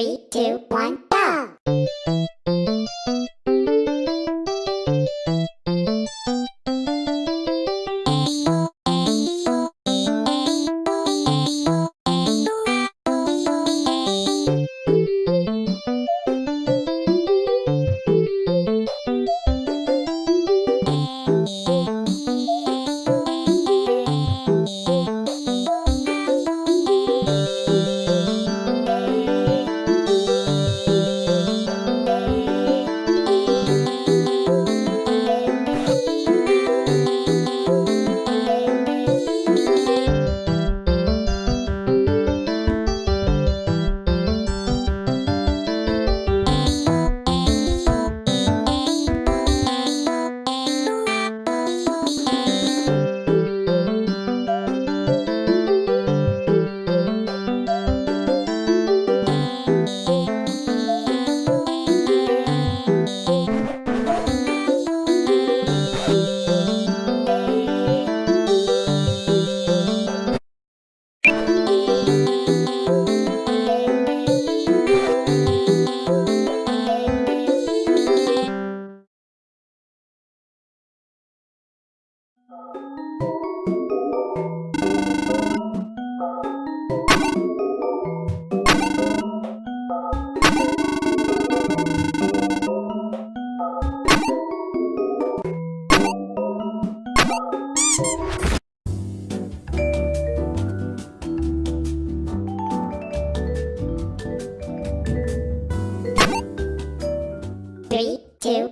Three, two, one, two,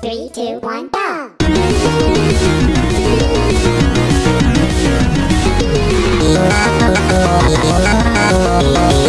Three, two, one, go!